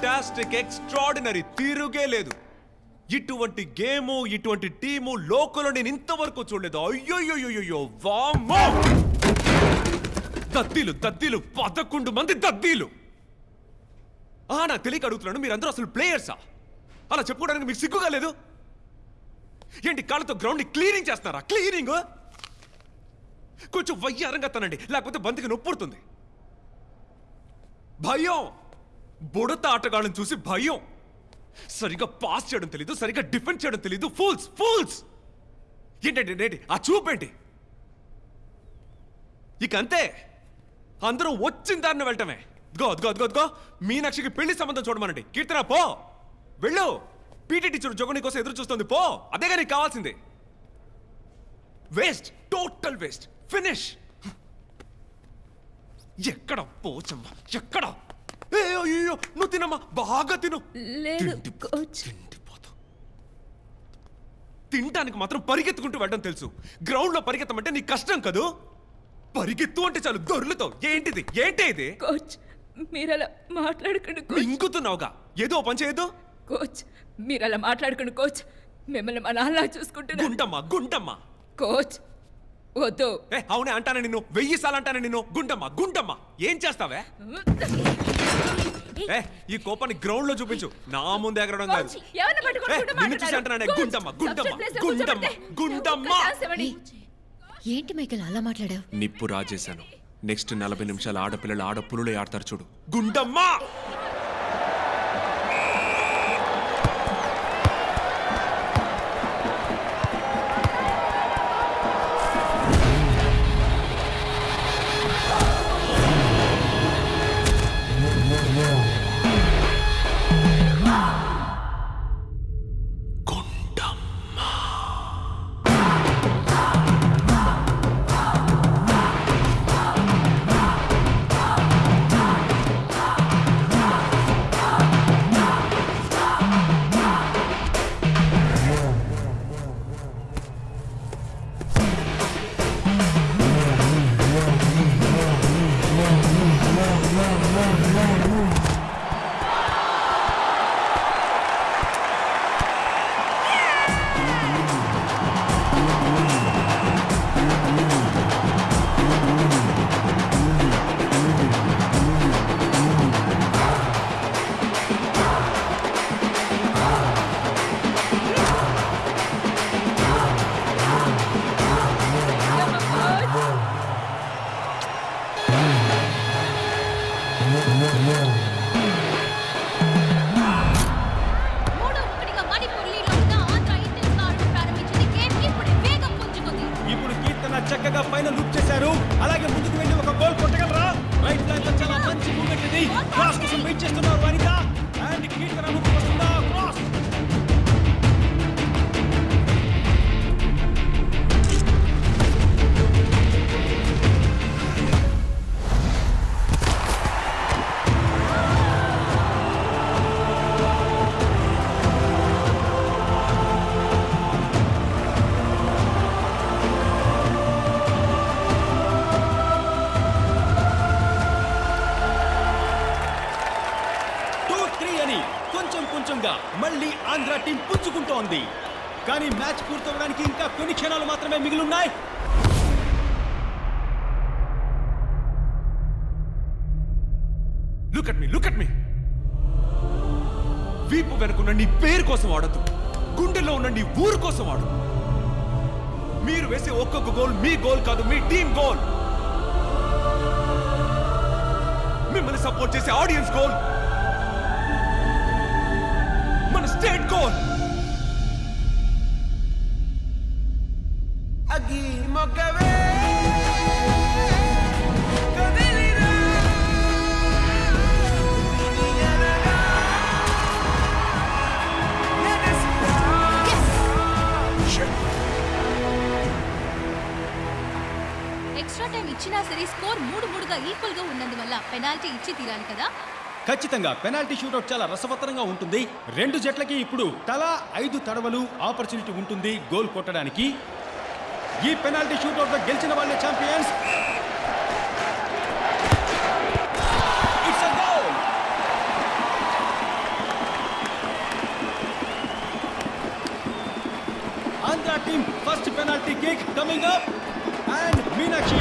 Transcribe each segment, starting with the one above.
Fantastic extraordinary తిరుగే లేదు. ఇటువంటి game ఇటువంటి టీము లోకల్లో నేను ఇంతవరకు చూడలేదు. అయ్యోయ్యోయ్యో వామ్మో! దద్దీలు దద్దీలు పదకొండు మంది దద్దీలు! ఆ నాకు తెలియక అడుగుతున్నాను మీరందరూ అసలు ప్లేయర్సా? అలా చెప్పుకోవడానికి మీకు సిగ్గుగా లేదు? ఏంటి కాళ్ళతో గ్రౌండ్ క్లీనింగ్ చేస్తారా క్లీనింగ్? కొంచెం వయ్యారంగా తనండి లేకపోతే బంతికి నొప్పుడుతుంది. భయం! బుడత ఆటగాళ్ళని చూసి భయం. సరిగా పాస్ చేయడం తెలీదు సరిగా డిఫెండ్ చేయడం తెలీదు. ఫూల్స్ ఫూల్స్ ఏంటండి ఏంటి? ఆ చూపేంటి ఇక అంతే. అందరూ వచ్చిన దారిని వెళ్ళటమే. గో గో గో మీనాక్షికి పెళ్ళి సంబంధం చూడమనండి. కీర్తన పో. వెళ్ళు. పీటీ టీచర్ జగని కోసం ఎదురు చూస్తుంది పో. అదేగా నీకు కావాల్సింది. వేస్ట్ టోటల్ వేస్ట్ ఫినిష్ ఎక్కడ పోచమ్మ? ఎక్కడ? ఏ, అయ్యో నువ్వు తినమ్మా బాగా తిను. లేదు కోచ్ తిండిపోతావు. తినడానికి మాత్రం పరిగెత్తుకుంటూ వెళ్ళడం తెలుసు. గ్రౌండ్లో పరిగెత్తమంటే నీకు కష్టం కదూ? పరిగెత్తు అంటే చాలు దొర్లుతావు. ఏంటిది? ఏంటి ఇది? కోచ్ మీరు అలా మాట్లాడకండి మింగుతున్నావుగా? ఏదో పని చేయదు? కోచ్ మీరు అలా మాట్లాడకండి కోచ్ మిమ్మల్ని మా నాన్న చూసుకుంటున్నా. గుండమ్మ గుండమ్మ. కోచ్ వద్దు. ఏ అవునే అంటానే నిన్ను. వెయ్యి సార్లు అంటానే నిన్ను. గుండమ్మ గుండమ్మ. ఏం చేస్తావే? ఏ ఈ కోపాన్ని గ్రౌండ్లో చూపించు. నా ముందు ఎగరడం కాదు. కోచ్, ఎవరిని పట్టుకొని ఏ, గుండమ్మ నిన్ను చూసి? అంటున్నానే. ఏంటి మైకేల్ అలా మాట్లాడావు? నిప్పు రాజేశాను. నెక్స్ట్ నలభై నిమిషాలు ఆడపిల్లలు ఆడపులులే ఆడతారు చూడు. గుండమ్మ! టీం పుంజుకుంటోంది కానీ మ్యాచ్ పూర్తవడానికి ఇంకా కొన్ని క్షణాలు మాత్రమే మిగిలి ఉన్నాయి look at me look at me వీపు వెనుకున్న నీ పేరు కోసం ఆడద్దు. గుండెల్లో ఉన్న నీ ఊరు కోసం ఆడు. మీరు వేసే ఒక్కొక్క గోల్ మీ గోల్ కాదు మీ టీం గోల్ మిమ్మల్ని సపోర్ట్ చేసే ఆడియన్స్ గోల్ మొగ్గవే కదిలిరా నీయనగా ఎగసిరా ఎక్స్ట్రా టైం ఇచ్చినా సరే స్కోర్ మూడు మూడుగా ఈక్వల్గా ఉన్నందువల్ల పెనాల్టీ ఇచ్చి తీరాలి కదా. ఖచ్చితంగా పెనాల్టీ షూటౌట్ చాలా రసవత్తరంగా ఉంటుంది. రెండు జట్లకి ఇప్పుడు తలా ఐదు తడవలు ఆపర్చునిటీ ఉంటుంది గోల్ కొట్టడానికి. ఈ పెనాల్టీ షూటౌట్ గెలిచిన వాళ్ళే champions. Andhra team first penalty kick coming up! And Meenakshi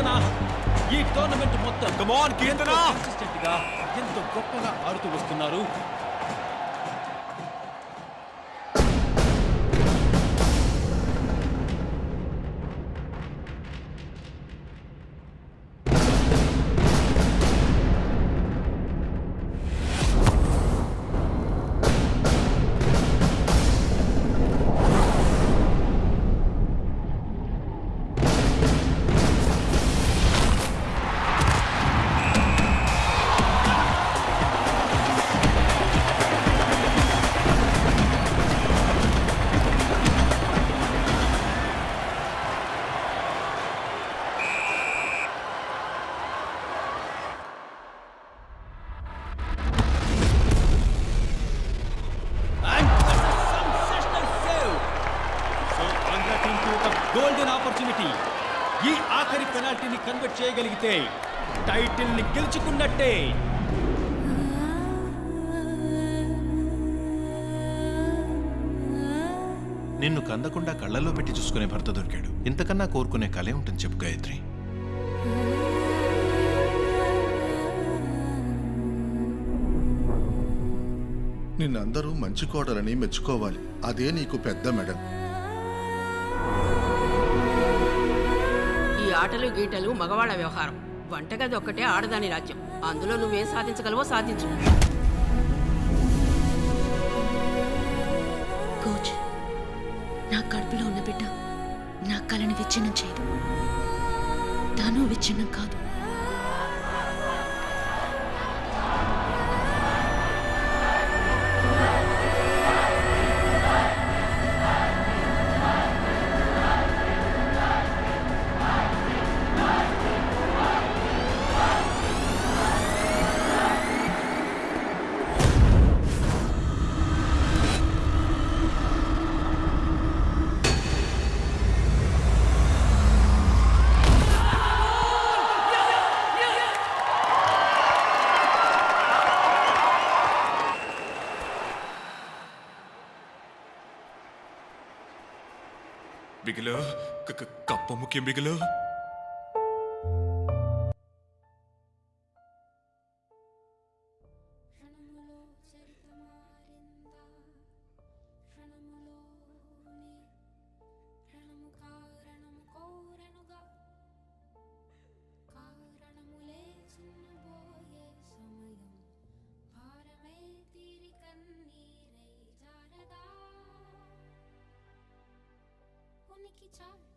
Keerthana. ఈ టోర్నమెంట్ మొత్తం ఎంతో గొప్పగా ఆడుతూ వస్తున్నారు. ఆపర్చునిటీ ఈ ఆఖరి పెనాల్టీని కన్వర్ట్ చేయగలిగితే టైటిల్ని గెలుచుకున్నట్టే. నిన్ను కందకుండా కళ్ళలో పెట్టి చూసుకునే భర్త దొరికాడు. ఇంతకన్నా కోరుకునే కలే ఉంటుంది చెప్పు గాయత్రి. నిన్నందరూ మంచి కోడలని మెచ్చుకోవాలి. అదే నీకు పెద్ద మెడల్. ఆటలు గీటలు మగవాళ్ళ వ్యవహారం. వంటగది ఒక్కటే ఆడదాని రాజ్యం. అందులో నువ్వేం సాధించగలవో సాధించు. కోచ్ నా కడుపులో ఉన్న బిడ్డ నా కళని విచ్ఛిన్నం చేయదు. తాను విచ్ఛిన్నం కాదు. బిగిలో క- క- కప్ప ముఖ్యం బిగిలో lucky charm.